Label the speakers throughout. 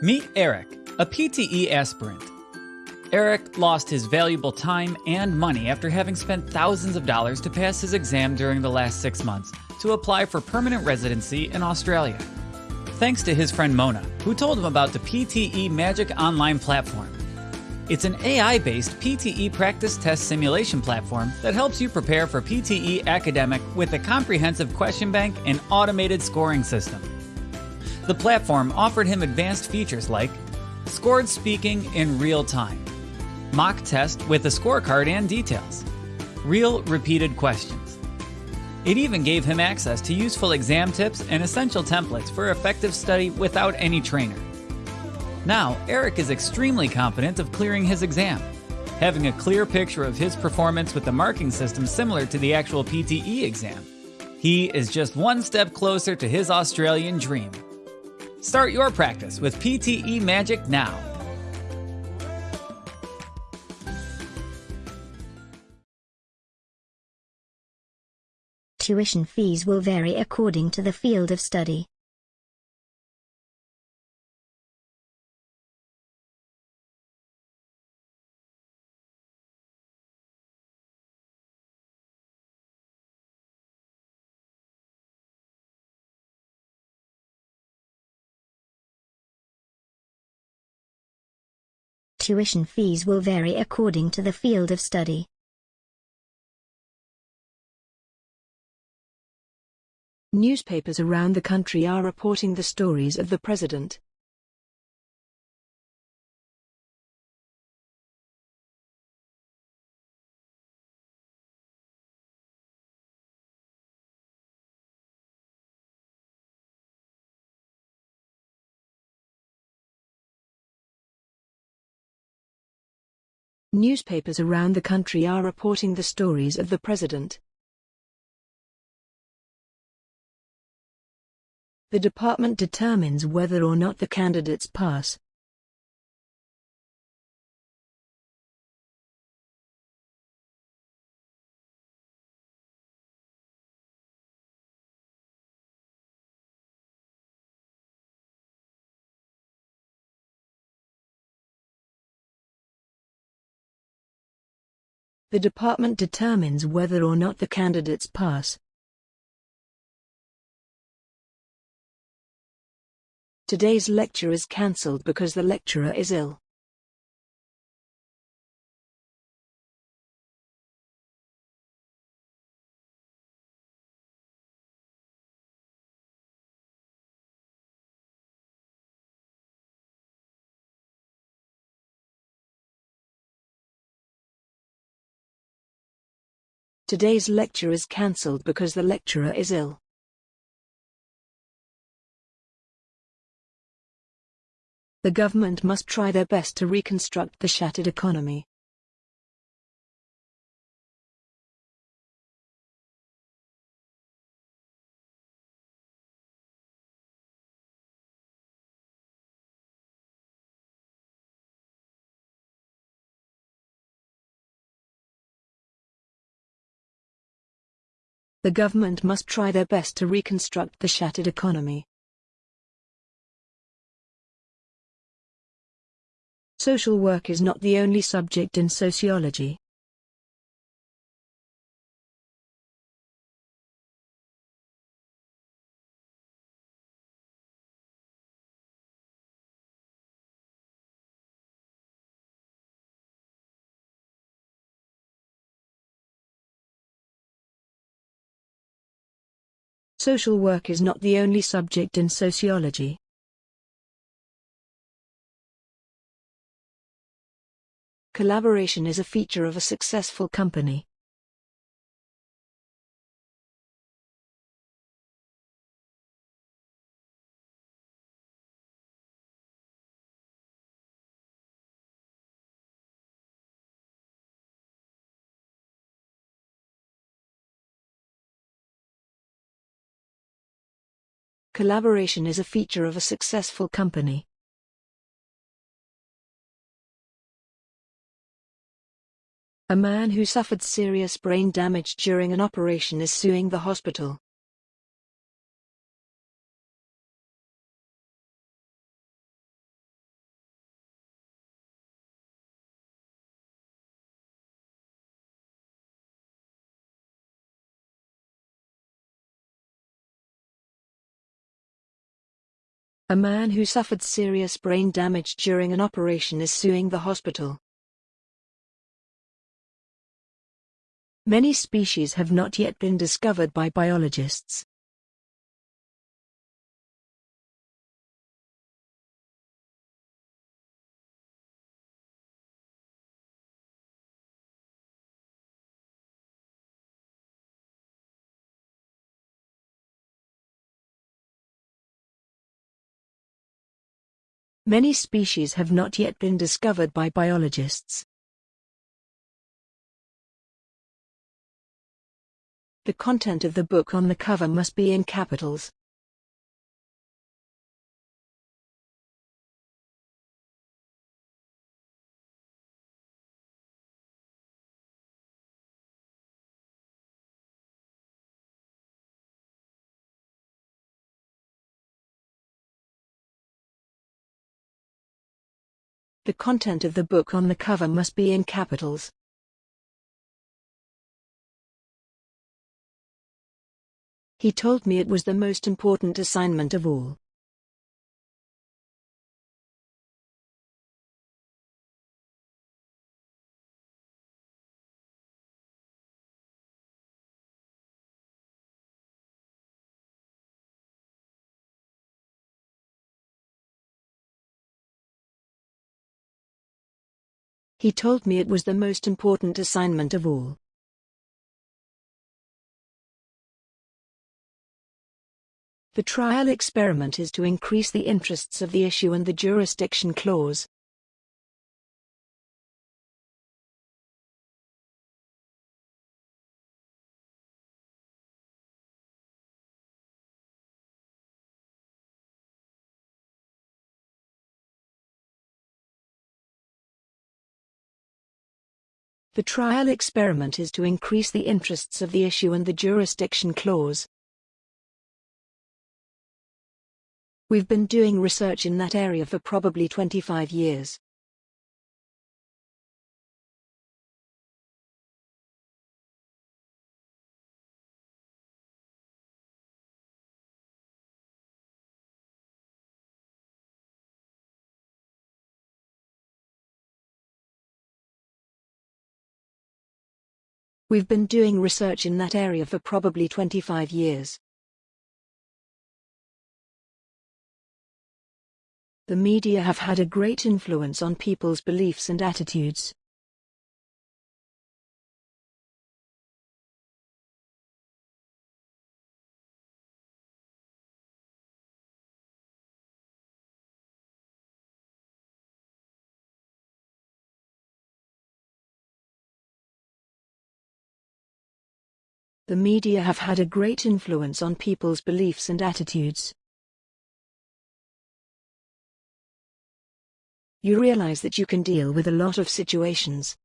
Speaker 1: Meet Eric, a PTE aspirant. Eric lost his valuable time and money after having spent thousands of dollars to pass his exam during the last six months to apply for permanent residency in Australia. Thanks to his friend Mona, who told him about the PTE Magic Online platform. It's an AI based PTE practice test simulation platform that helps you prepare for PTE academic with a comprehensive question bank and automated scoring system. The platform offered him advanced features like scored speaking in real time, mock test with a scorecard and details, real repeated questions. It even gave him access to useful exam tips and essential templates for effective study without any trainer. Now, Eric is extremely confident of clearing his exam, having a clear picture of his performance with the marking system similar to the actual PTE exam. He is just one step closer to his Australian dream. Start your practice with PTE Magic now.
Speaker 2: Tuition fees will vary according to the field of study. Tuition fees will vary according to the field of study.
Speaker 3: Newspapers around the country are reporting the stories of the president. Newspapers around the country are reporting the stories of the president. The department determines whether or not the candidates pass. The department determines whether or not the candidates pass. Today's lecture is cancelled because the lecturer is ill. Today's lecture is cancelled because the lecturer is ill. The government must try their best to reconstruct the shattered economy. The government must try their best to reconstruct the shattered economy. Social work is not the only subject in sociology. Social work is not the only subject in sociology. Collaboration is a feature of a successful company. Collaboration is a feature of a successful company. A man who suffered serious brain damage during an operation is suing the hospital. A man who suffered serious brain damage during an operation is suing the hospital. Many species have not yet been discovered by biologists. Many species have not yet been discovered by biologists. The content of the book on the cover must be in capitals. The content of the book on the cover must be in capitals. He told me it was the most important assignment of all. He told me it was the most important assignment of all. The trial experiment is to increase the interests of the issue and the jurisdiction clause. The trial experiment is to increase the interests of the issue and the jurisdiction clause. We've been doing research in that area for probably 25 years. We've been doing research in that area for probably 25 years. The media have had a great influence on people's beliefs and attitudes. The media have had a great influence on people's beliefs and attitudes. You realize that you can deal with a lot of situations.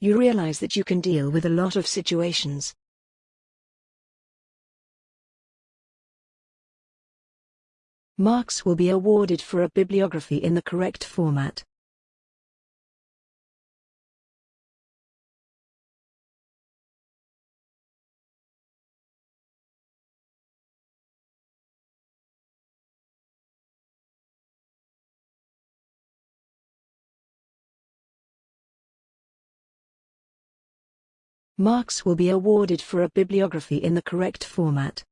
Speaker 3: You realize that you can deal with a lot of situations. Marks will be awarded for a bibliography in the correct format. Marks will be awarded for a bibliography in the correct format.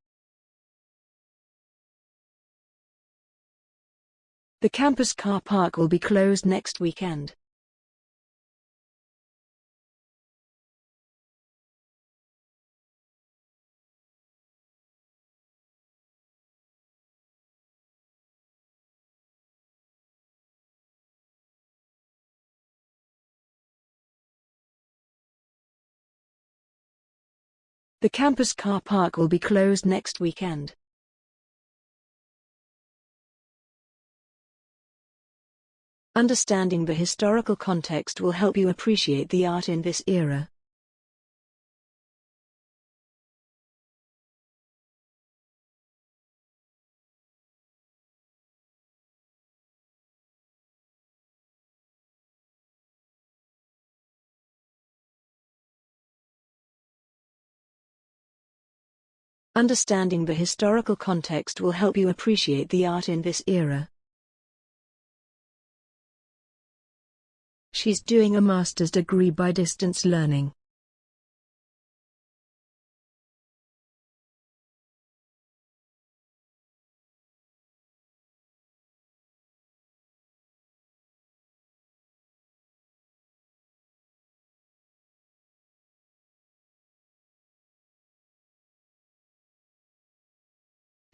Speaker 3: The campus car park will be closed next weekend. The campus car park will be closed next weekend. Understanding the historical context will help you appreciate the art in this era. Understanding the historical context will help you appreciate the art in this era. She's doing a master's degree by distance learning.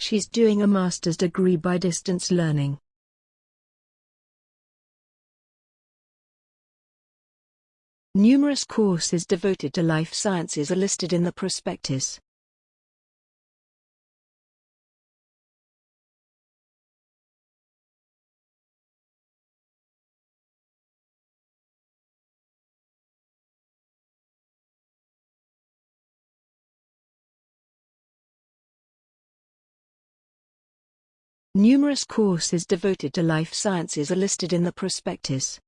Speaker 3: She's doing a master's degree by distance learning. Numerous courses devoted to life sciences are listed in the prospectus. Numerous courses devoted to life sciences are listed in the prospectus.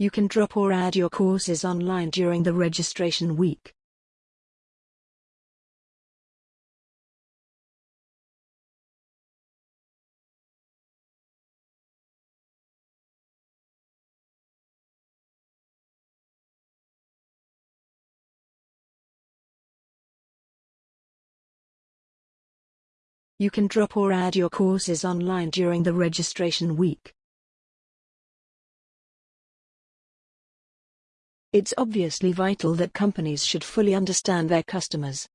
Speaker 3: You can drop or add your courses online during the registration week. You can drop or add your courses online during the registration week. It's obviously vital that companies should fully understand their customers.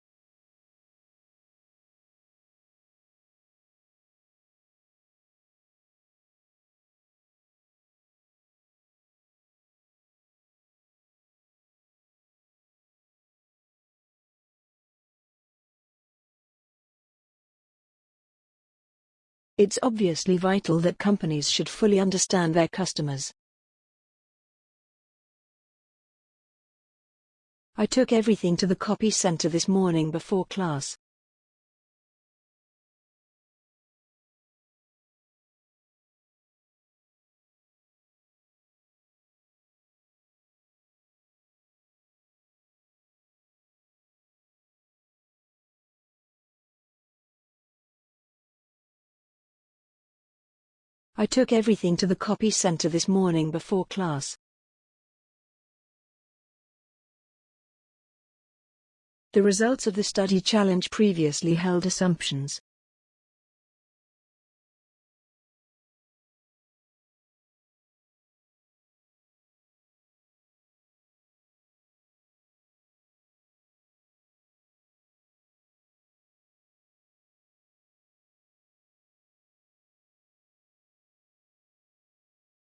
Speaker 3: It's obviously vital that companies should fully understand their customers. I took everything to the copy center this morning before class. I took everything to the copy center this morning before class. The results of the study challenge previously held assumptions.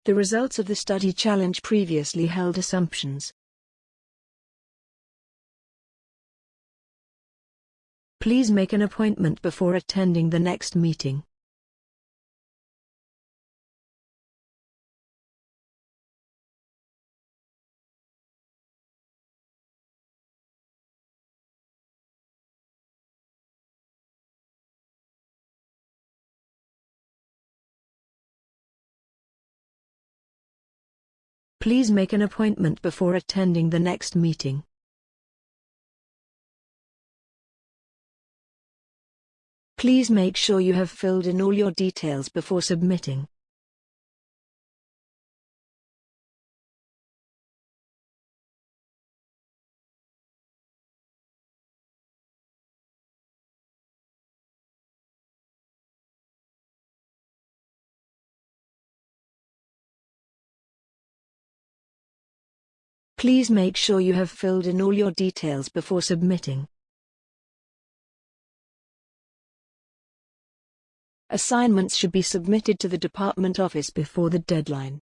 Speaker 3: The results of the study challenge previously held assumptions. Please make an appointment before attending the next meeting. Please make an appointment before attending the next meeting. Please make sure you have filled in all your details before submitting. Please make sure you have filled in all your details before submitting. Assignments should be submitted to the department office before the deadline.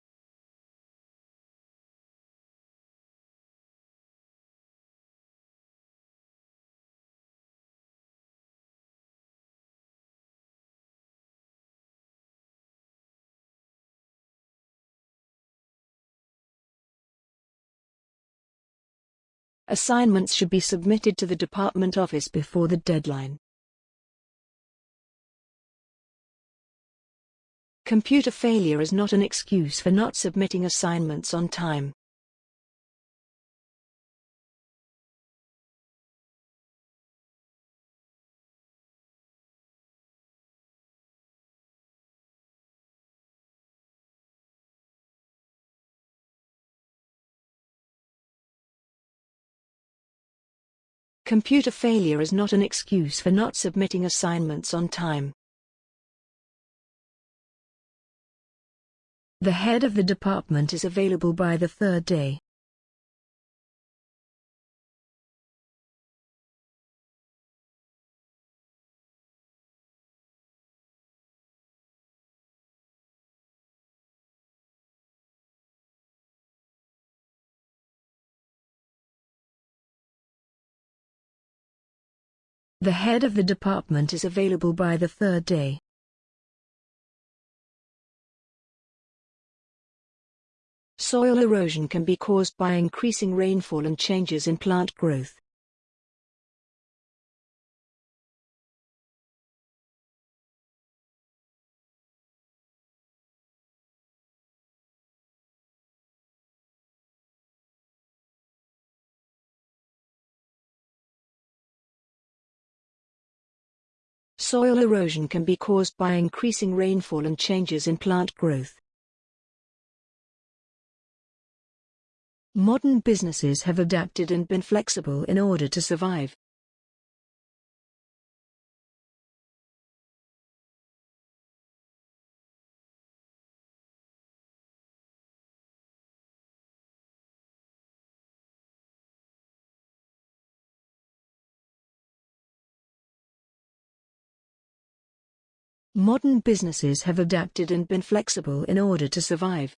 Speaker 3: Assignments should be submitted to the department office before the deadline. Computer failure is not an excuse for not submitting assignments on time. Computer failure is not an excuse for not submitting assignments on time. The head of the department is available by the third day. The head of the department is available by the third day. Soil erosion can be caused by increasing rainfall and changes in plant growth. Soil erosion can be caused by increasing rainfall and changes in plant growth. Modern businesses have adapted and been flexible in order to survive. Modern businesses have adapted and been flexible in order to survive.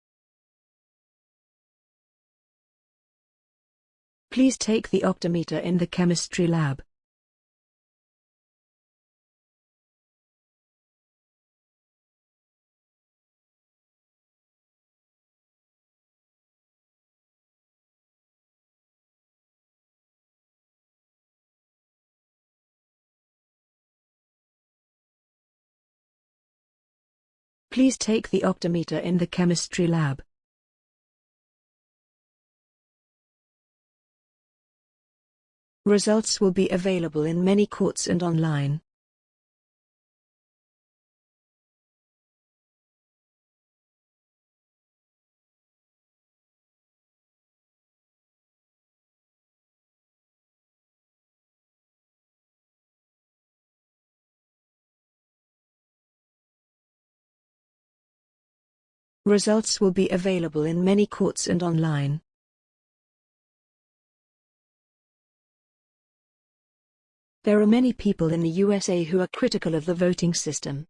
Speaker 3: Please take the optometer in the chemistry lab. Please take the optometer in the chemistry lab. Results will be available in many courts and online. Results will be available in many courts and online. There are many people in the USA who are critical of the voting system.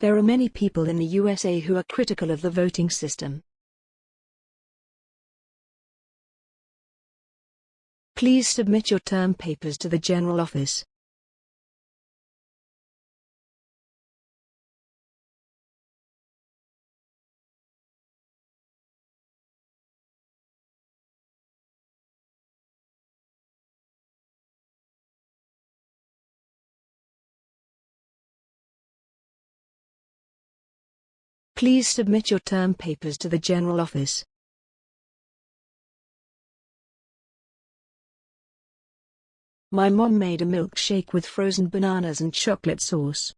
Speaker 3: There are many people in the USA who are critical of the voting system. Please submit your term papers to the General Office. Please submit your term papers to the General Office. My mom made a milkshake with frozen bananas and chocolate sauce.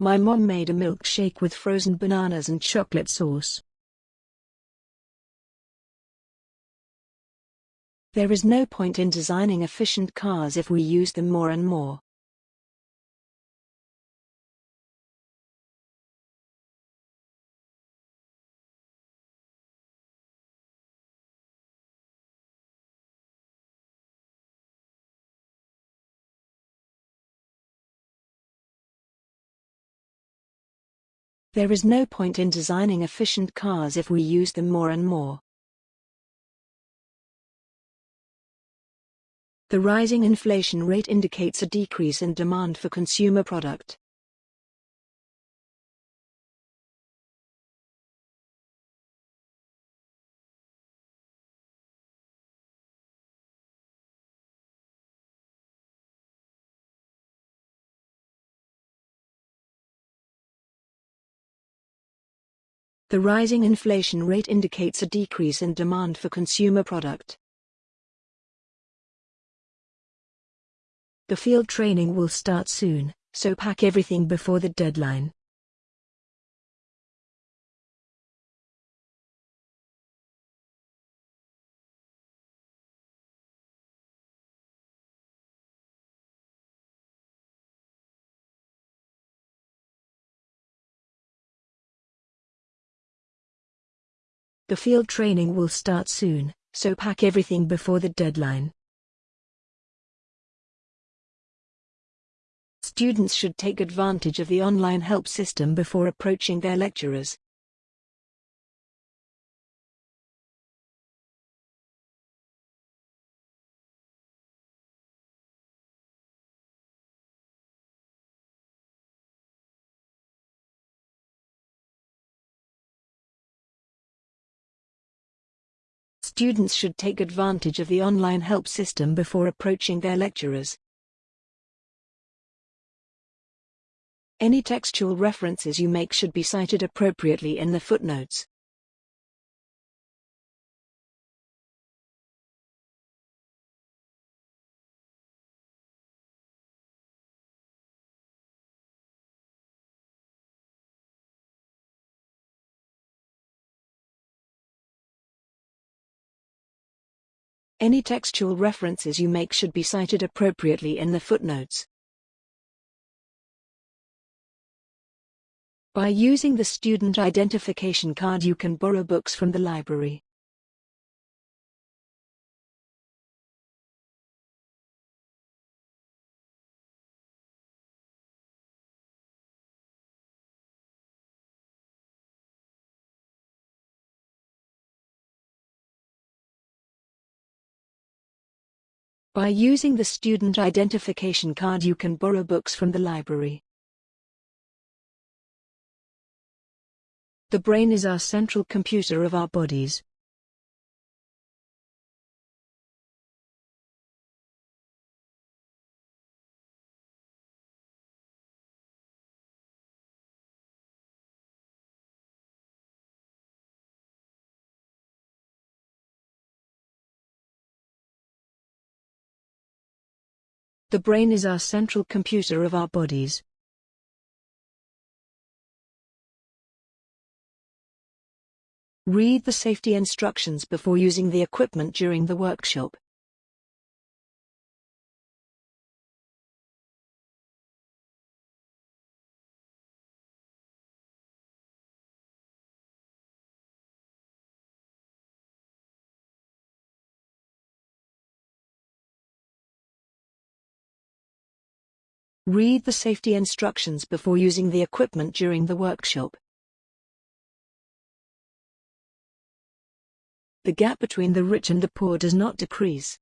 Speaker 3: My mom made a milkshake with frozen bananas and chocolate sauce. There is no point in designing efficient cars if we use them more and more. There is no point in designing efficient cars if we use them more and more. The rising inflation rate indicates a decrease in demand for consumer product. The rising inflation rate indicates a decrease in demand for consumer product. The field training will start soon, so pack everything before the deadline. The field training will start soon, so pack everything before the deadline. Students should take advantage of the online help system before approaching their lecturers. Students should take advantage of the online help system before approaching their lecturers. Any textual references you make should be cited appropriately in the footnotes. Any textual references you make should be cited appropriately in the footnotes. By using the student identification card you can borrow books from the library. By using the student identification card you can borrow books from the library. The brain is our central computer of our bodies. The brain is our central computer of our bodies. Read the safety instructions before using the equipment during the workshop. Read the safety instructions before using the equipment during the workshop. The gap between the rich and the poor does not decrease.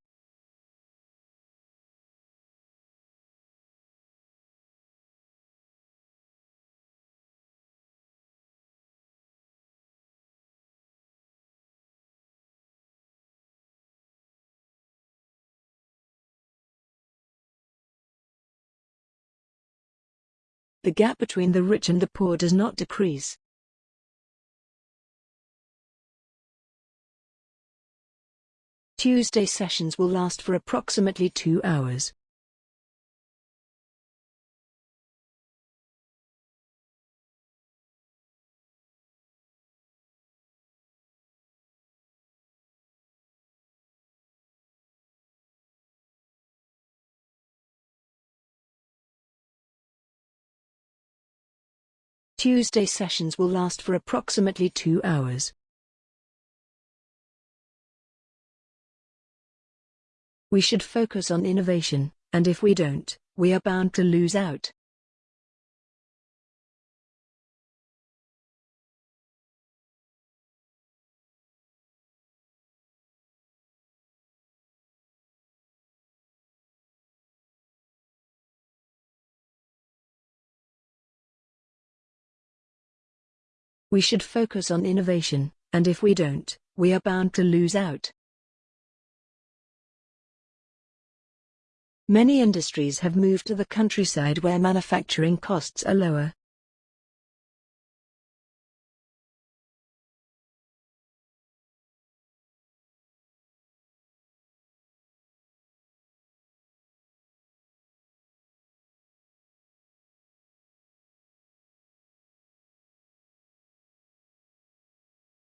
Speaker 3: The gap between the rich and the poor does not decrease. Tuesday sessions will last for approximately two hours. Tuesday sessions will last for approximately two hours. We should focus on innovation, and if we don't, we are bound to lose out. We should focus on innovation, and if we don't, we are bound to lose out. Many industries have moved to the countryside where manufacturing costs are lower.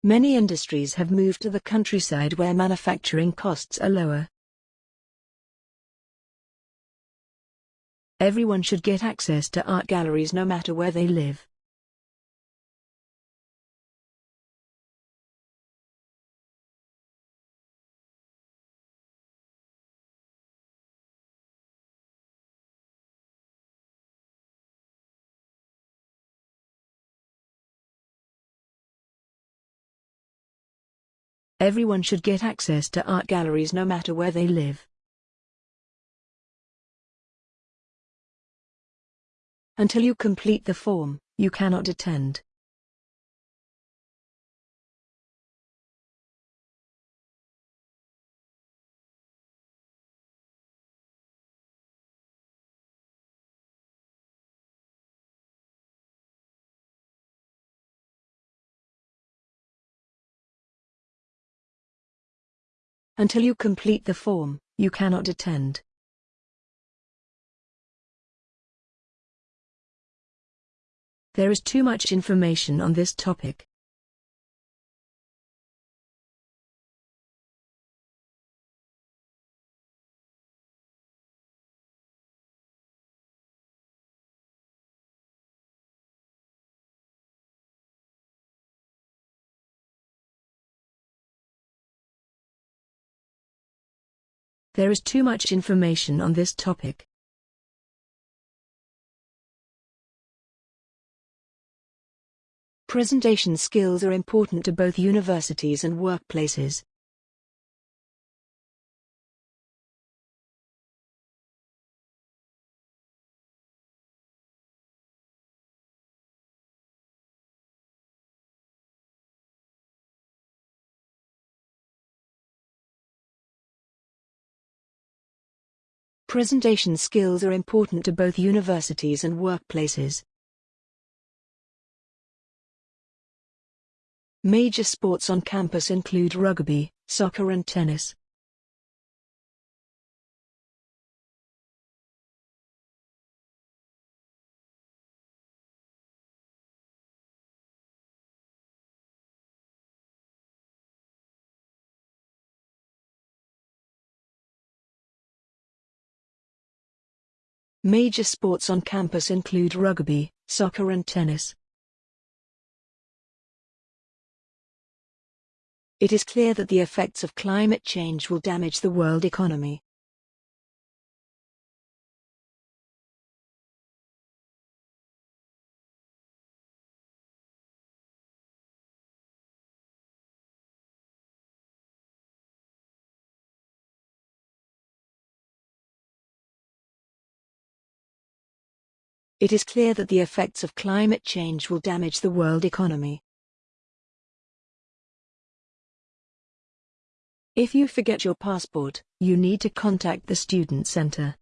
Speaker 3: Many industries have moved to the countryside where manufacturing costs are lower. Everyone should get access to art galleries no matter where they live. Everyone should get access to art galleries no matter where they live. Until you complete the form, you cannot attend. Until you complete the form, you cannot attend. There is too much information on this topic. There is too much information on this topic. Presentation skills are important to both universities and workplaces. Presentation skills are important to both universities and workplaces. Major sports on campus include rugby, soccer and tennis. Major sports on campus include rugby, soccer and tennis. It is clear that the effects of climate change will damage the world economy. It is clear that the effects of climate change will damage the world economy. If you forget your passport, you need to contact the student center.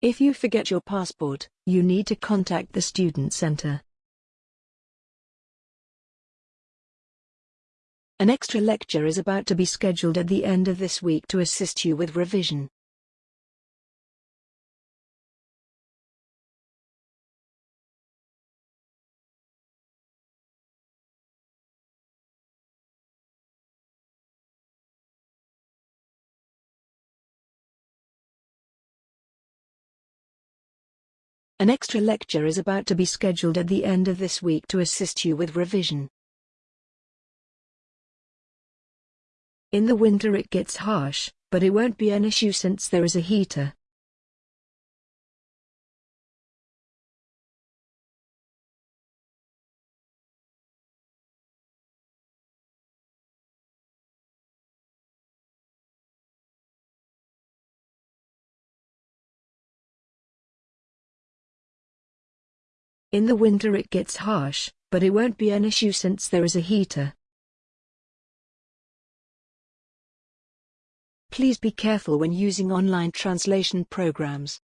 Speaker 3: If you forget your passport, you need to contact the student center. An extra lecture is about to be scheduled at the end of this week to assist you with revision. An extra lecture is about to be scheduled at the end of this week to assist you with revision. In the winter it gets harsh, but it won't be an issue since there is a heater. In the winter it gets harsh, but it won't be an issue since there is a heater. Please be careful when using online translation programs.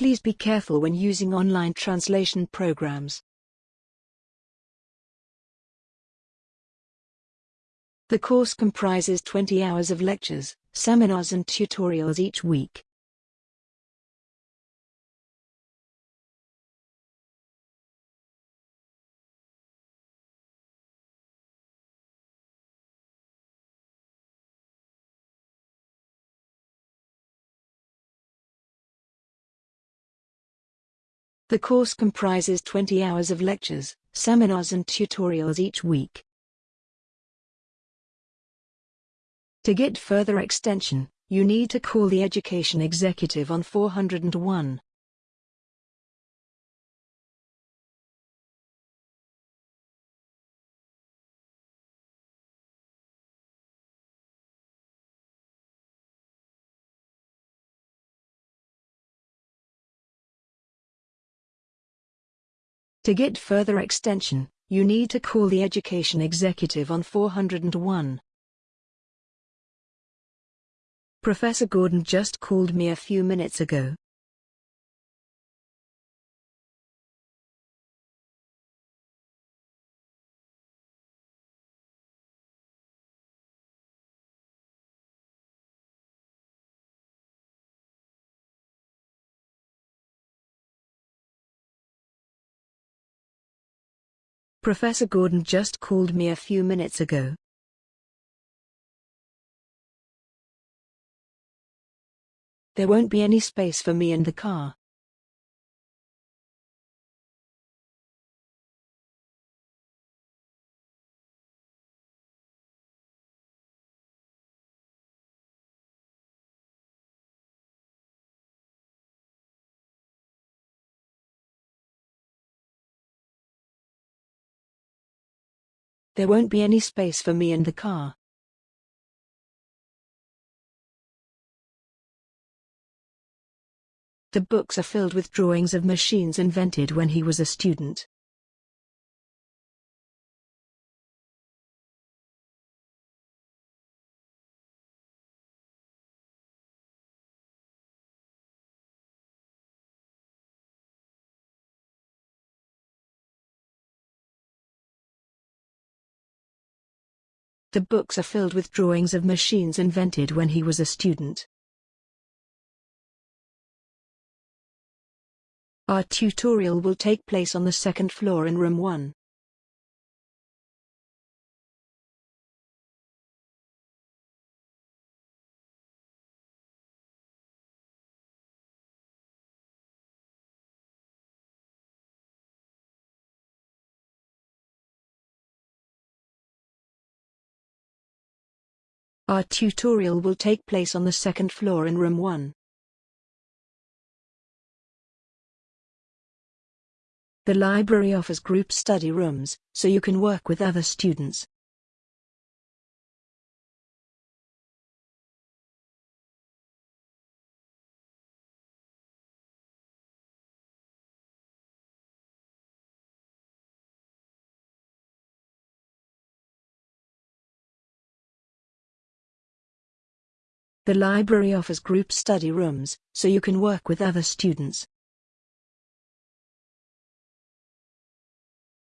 Speaker 3: Please be careful when using online translation programs. The course comprises 20 hours of lectures, seminars and tutorials each week. The course comprises 20 hours of lectures, seminars and tutorials each week. To get further extension, you need to call the education executive on 401. To get further extension, you need to call the education executive on 401. Professor Gordon just called me a few minutes ago. Professor Gordon just called me a few minutes ago. There won't be any space for me in the car. There won't be any space for me in the car. The books are filled with drawings of machines invented when he was a student. The books are filled with drawings of machines invented when he was a student. Our tutorial will take place on the second floor in room 1. Our tutorial will take place on the second floor in room 1. The library offers group study rooms, so you can work with other students. The library offers group study rooms, so you can work with other students.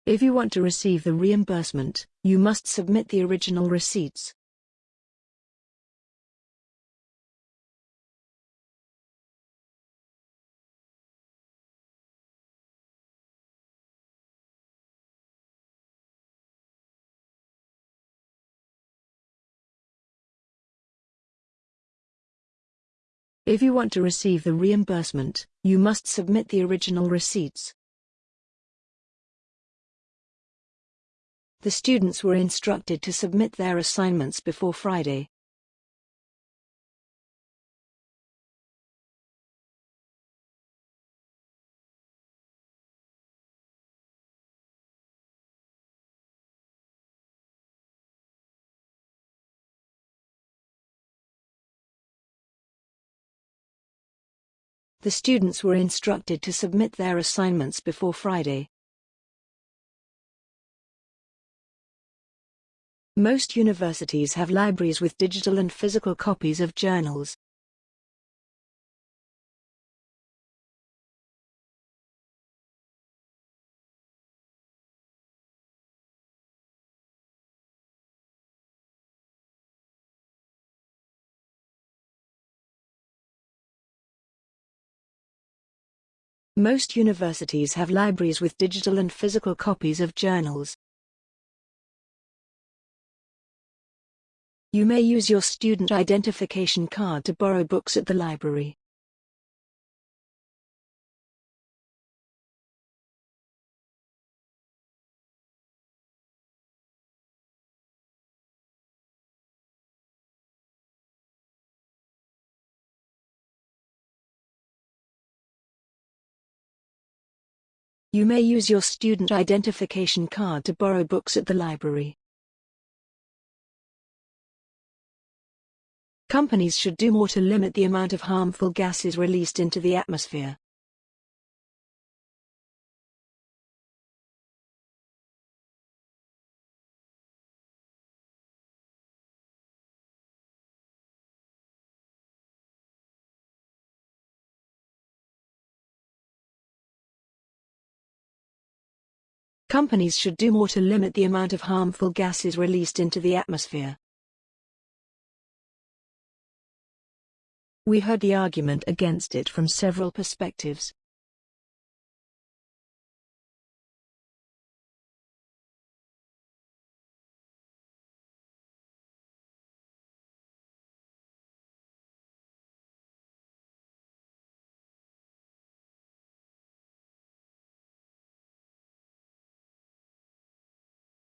Speaker 3: If you want to receive the reimbursement, you must submit the original receipts. If you want to receive the reimbursement, you must submit the original receipts. The students were instructed to submit their assignments before Friday. The students were instructed to submit their assignments before Friday. Most universities have libraries with digital and physical copies of journals. Most universities have libraries with digital and physical copies of journals. You may use your student identification card to borrow books at the library. You may use your student identification card to borrow books at the library. Companies should do more to limit the amount of harmful gases released into the atmosphere. Companies should do more to limit the amount of harmful gases released into the atmosphere. We heard the argument against it from several perspectives.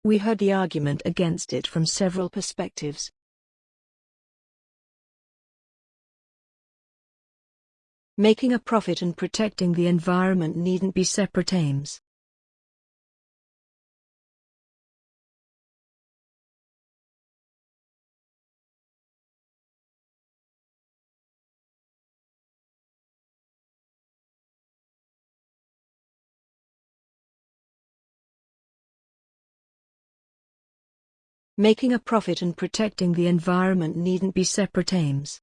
Speaker 3: We heard the argument against it from several perspectives. Making a profit and protecting the environment needn't be separate aims. Making a profit and protecting the environment needn't be separate aims.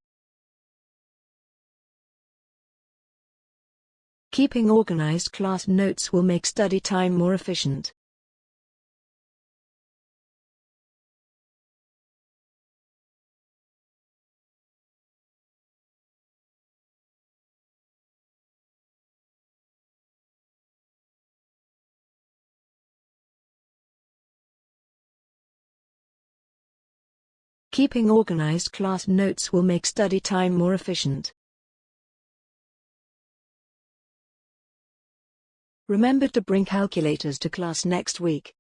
Speaker 3: Keeping organized class notes will make study time more efficient. Keeping organized class notes will make study time more efficient. Remember to bring calculators to class next week.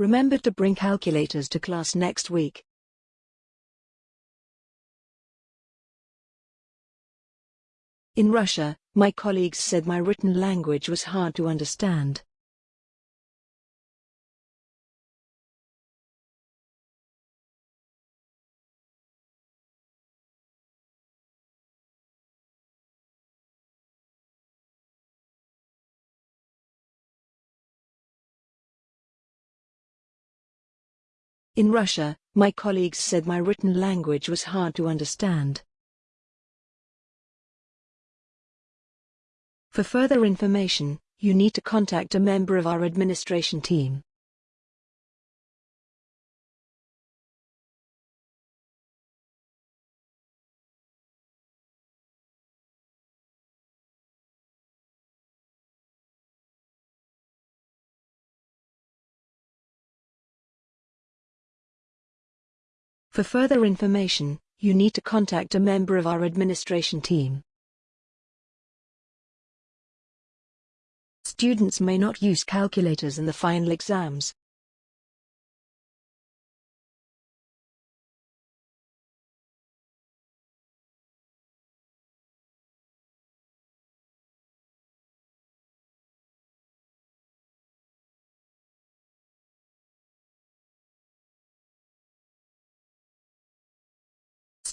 Speaker 3: Remember to bring calculators to class next week. In Russia, my colleagues said my written language was hard to understand. In Russia, my colleagues said my written language was hard to understand. For further information, you need to contact a member of our administration team. For further information, you need to contact a member of our administration team. Students may not use calculators in the final exams.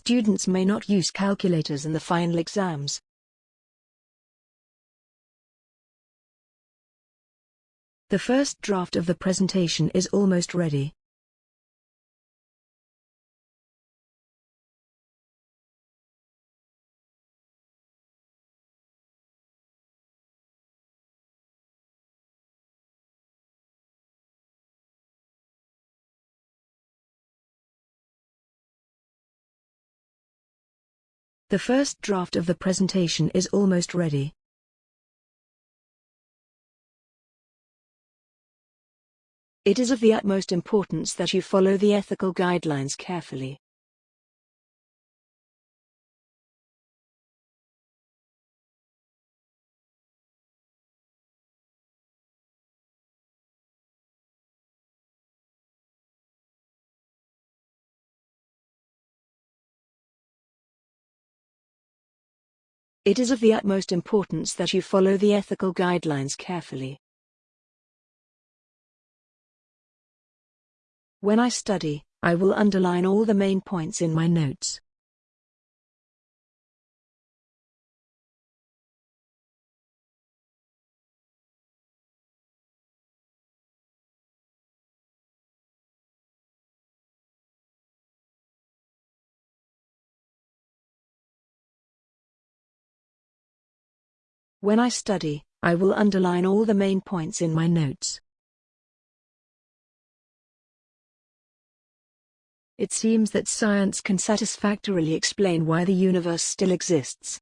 Speaker 3: Students may not use calculators in the final exams. The first draft of the presentation is almost ready. The first draft of the presentation is almost ready. It is of the utmost importance that you follow the ethical guidelines carefully. It is of the utmost importance that you follow the ethical guidelines carefully. When I study, I will underline all the main points in my notes. When I study, I will underline all the main points in my notes. It seems that science can satisfactorily explain why the universe still exists.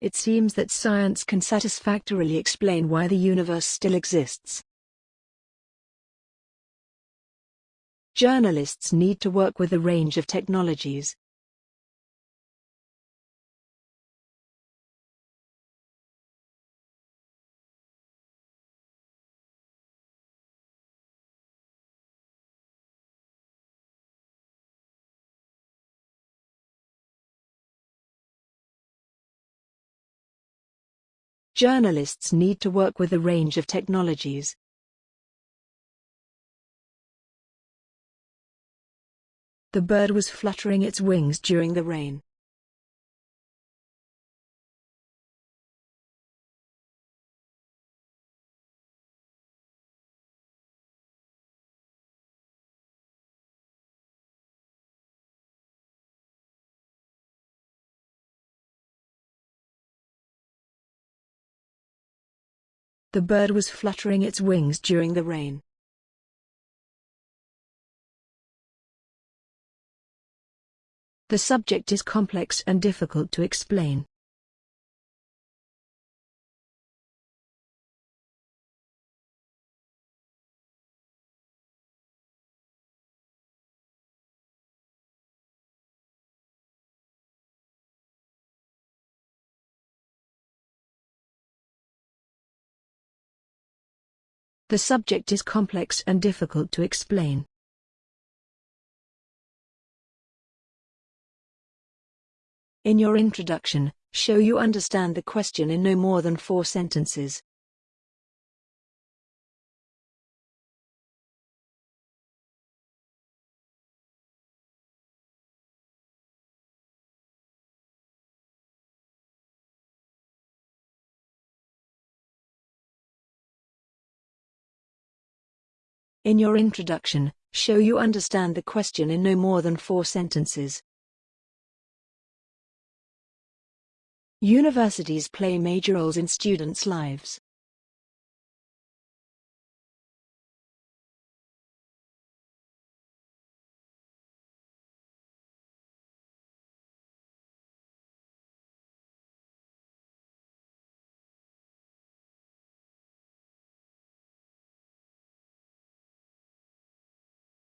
Speaker 3: It seems that science can satisfactorily explain why the universe still exists. Journalists need to work with a range of technologies. Journalists need to work with a range of technologies. The bird was fluttering its wings during the rain. The bird was fluttering its wings during the rain. The subject is complex and difficult to explain. The subject is complex and difficult to explain. In your introduction, show you understand the question in no more than four sentences. In your introduction, show you understand the question in no more than four sentences. Universities play major roles in students' lives.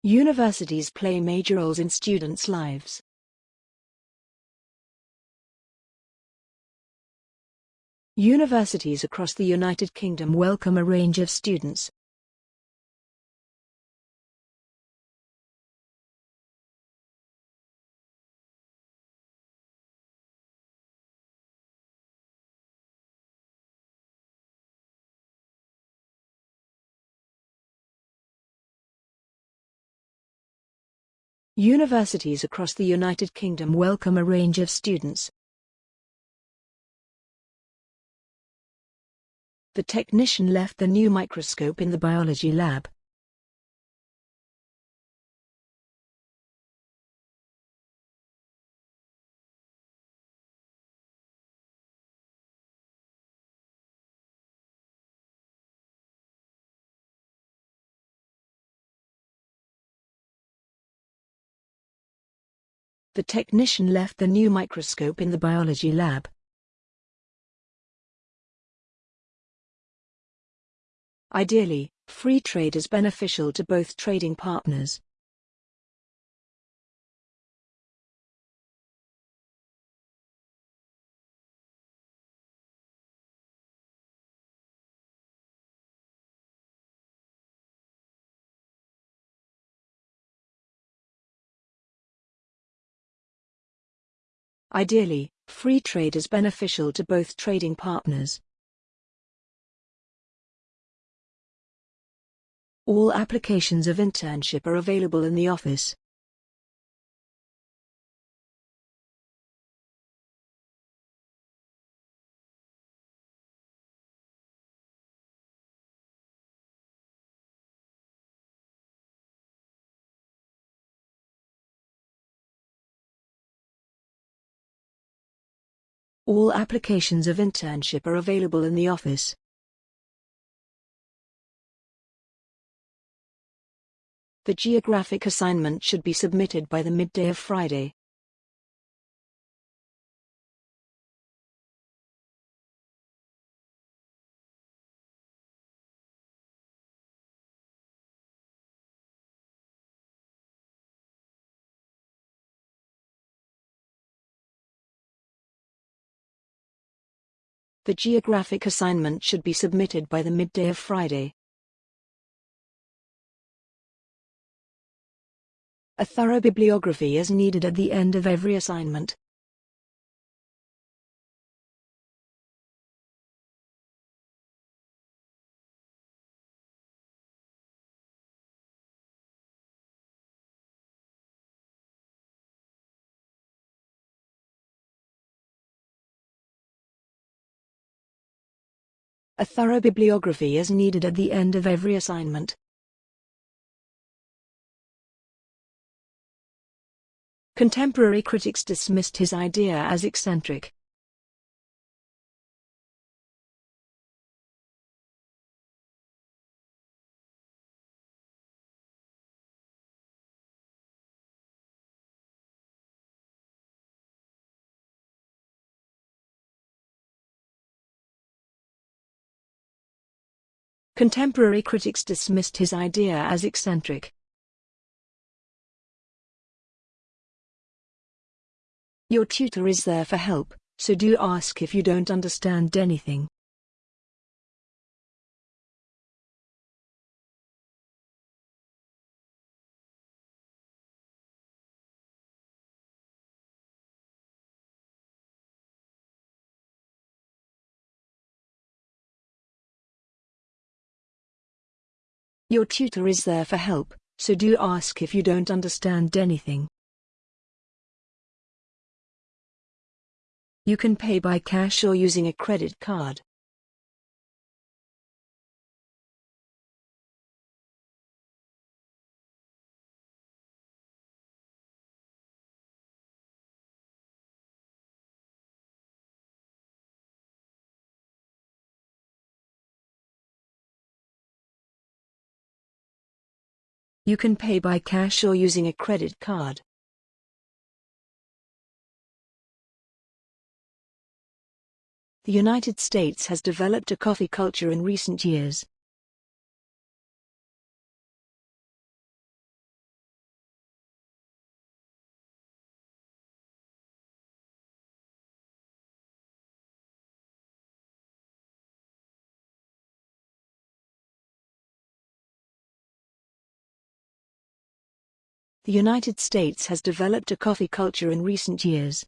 Speaker 3: Universities play major roles in students' lives. Universities across the United Kingdom welcome a range of students. Universities across the United Kingdom welcome a range of students. The technician left the new microscope in the biology lab. The technician left the new microscope in the biology lab. Ideally, free trade is beneficial to both trading partners. Ideally, free trade is beneficial to both trading partners. All applications of internship are available in the office. All applications of internship are available in the office. The geographic assignment should be submitted by the midday of Friday. The geographic assignment should be submitted by the midday of Friday. A thorough bibliography is needed at the end of every assignment. A thorough bibliography is needed at the end of every assignment. Contemporary critics dismissed his idea as eccentric. Contemporary critics dismissed his idea as eccentric. Your tutor is there for help, so do ask if you don't understand anything. Your tutor is there for help, so do ask if you don't understand anything. You can pay by cash or using a credit card. You can pay by cash or using a credit card. The United States has developed a coffee culture in recent years. The United States has developed a coffee culture in recent years.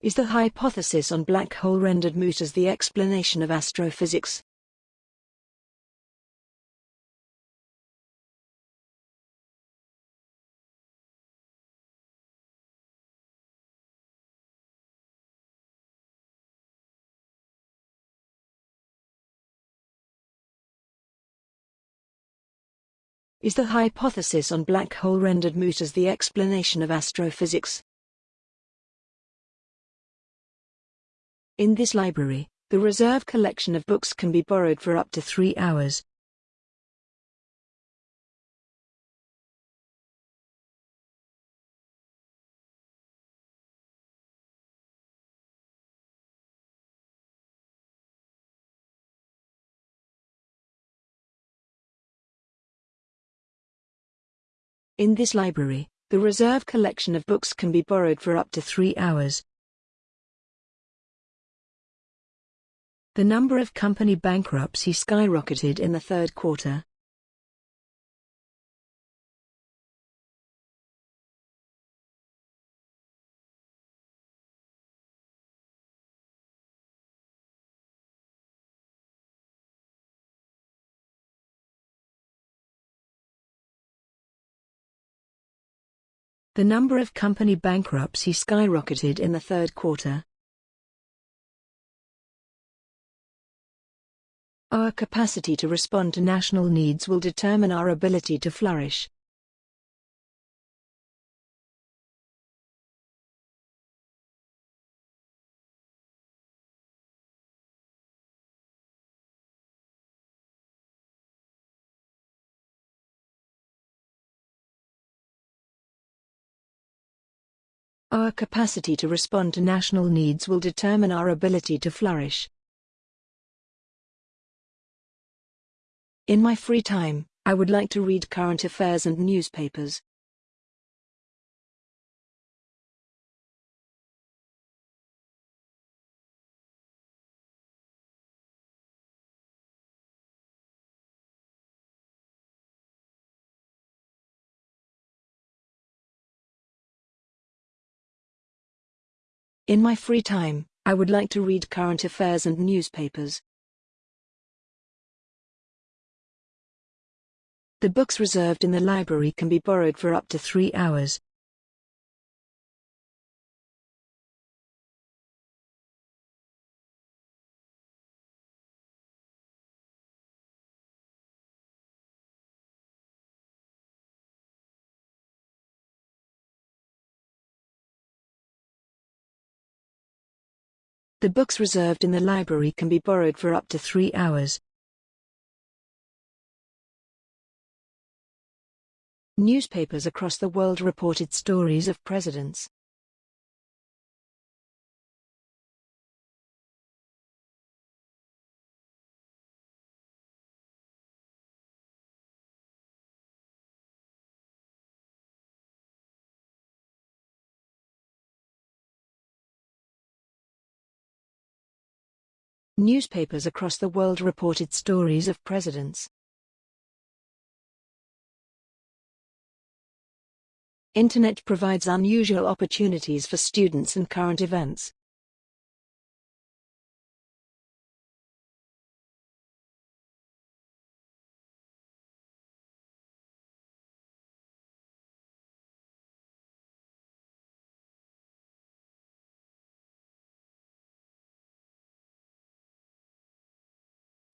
Speaker 3: Is the hypothesis on black hole rendered moot as the explanation of astrophysics? Is the hypothesis on black hole rendered moot as the explanation of astrophysics? In this library, the reserve collection of books can be borrowed for up to three hours. In this library, the reserve collection of books can be borrowed for up to three hours. The number of company bankruptcy skyrocketed in the third quarter. The number of company bankruptcy skyrocketed in the third quarter. Our capacity to respond to national needs will determine our ability to flourish. Our capacity to respond to national needs will determine our ability to flourish. In my free time, I would like to read current affairs and newspapers. In my free time, I would like to read current affairs and newspapers. The books reserved in the library can be borrowed for up to three hours. The books reserved in the library can be borrowed for up to three hours. Newspapers across the world reported stories of presidents. Newspapers across the world reported stories of presidents. Internet provides unusual opportunities for students and current events.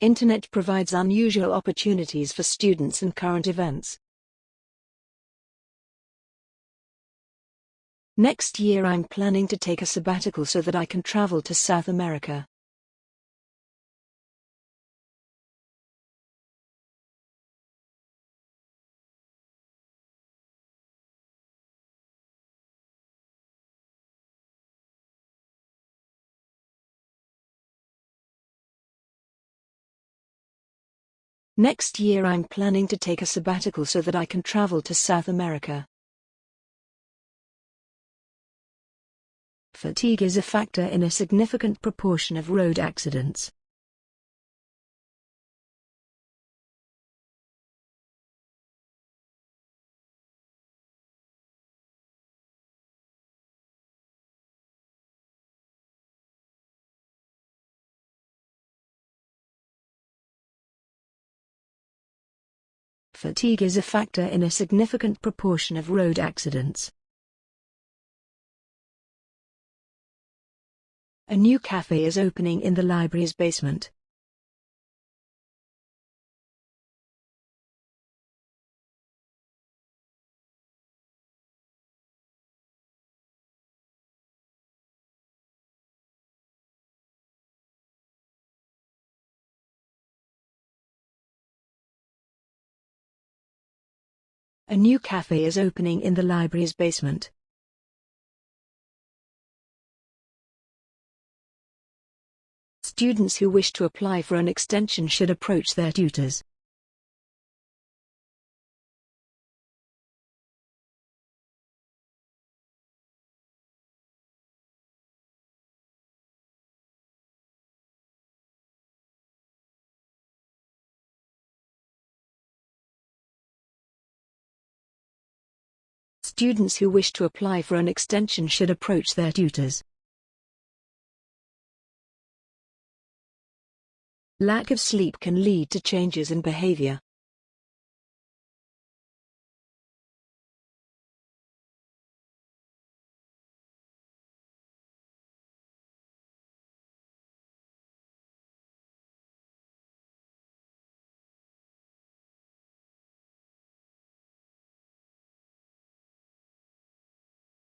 Speaker 3: Internet provides unusual opportunities for students and current events. Next year I'm planning to take a sabbatical so that I can travel to South America. Next year I'm planning to take a sabbatical so that I can travel to South America. Fatigue is a factor in a significant proportion of road accidents. Fatigue is a factor in a significant proportion of road accidents. A new cafe is opening in the library's basement. A new cafe is opening in the library's basement. Students who wish to apply for an extension should approach their tutors. Students who wish to apply for an extension should approach their tutors. Lack of sleep can lead to changes in behavior.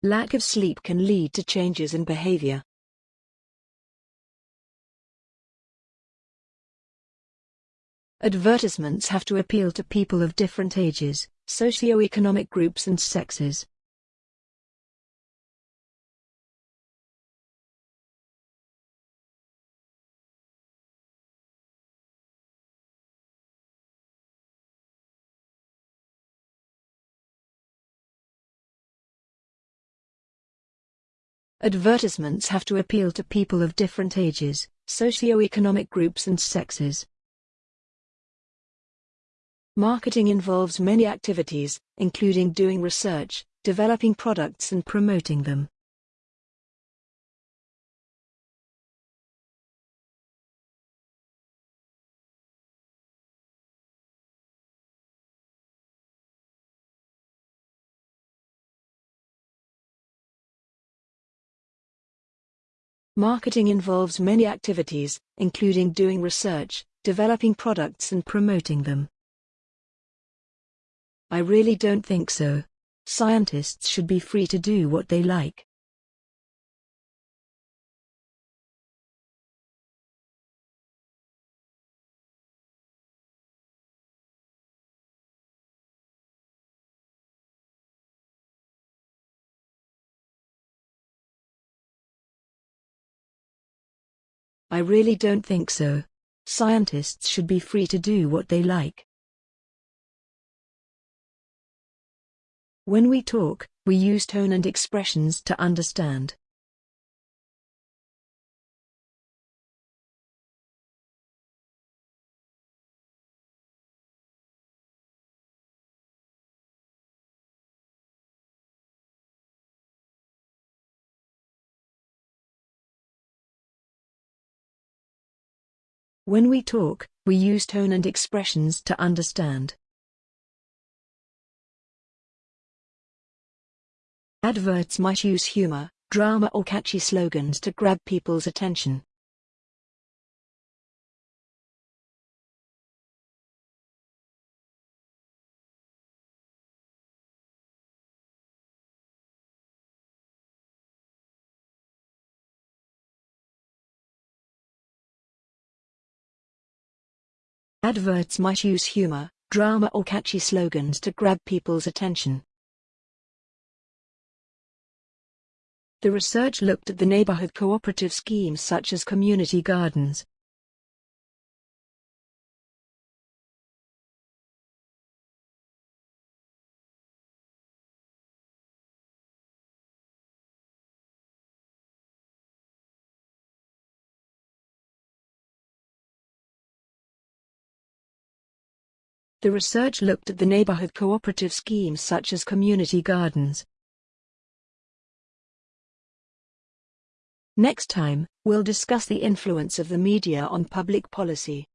Speaker 3: Lack of sleep can lead to changes in behavior. Advertisements have to appeal to people of different ages, socioeconomic groups and sexes. Advertisements have to appeal to people of different ages, socioeconomic groups and sexes. Marketing involves many activities, including doing research, developing products and promoting them. Marketing involves many activities, including doing research, developing products and promoting them. I really don't think so. Scientists should be free to do what they like. I really don't think so. Scientists should be free to do what they like. When we talk, we use tone and expressions to understand. When we talk, we use tone and expressions to understand. Adverts might use humor, drama or catchy slogans to grab people's attention. Adverts might use humor, drama or catchy slogans to grab people's attention. The research looked at the neighborhood cooperative schemes such as community gardens. The research looked at the neighborhood cooperative schemes such as community gardens. Next time, we'll discuss the influence of the media on public policy.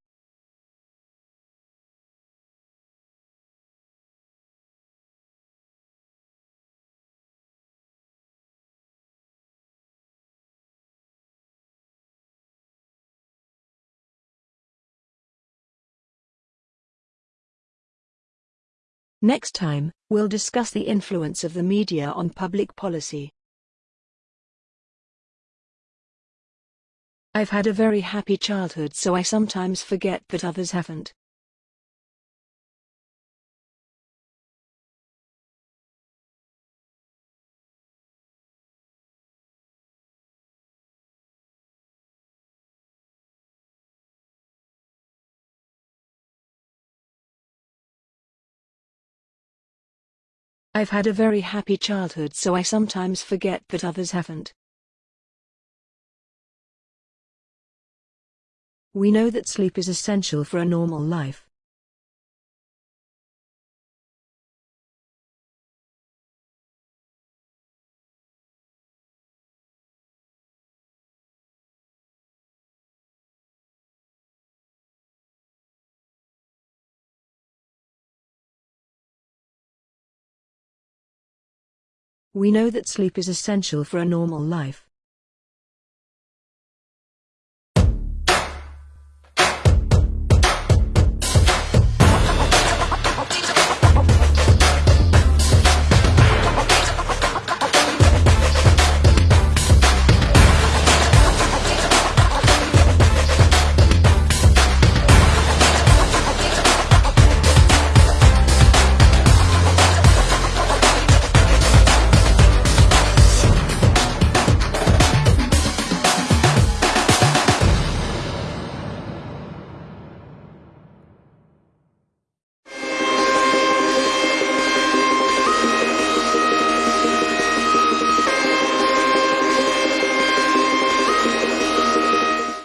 Speaker 3: Next time, we'll discuss the influence of the media on public policy. I've had a very happy childhood so I sometimes forget that others haven't. I've had a very happy childhood so I sometimes forget that others haven't. We know that sleep is essential for a normal life. We know that sleep is essential for a normal life.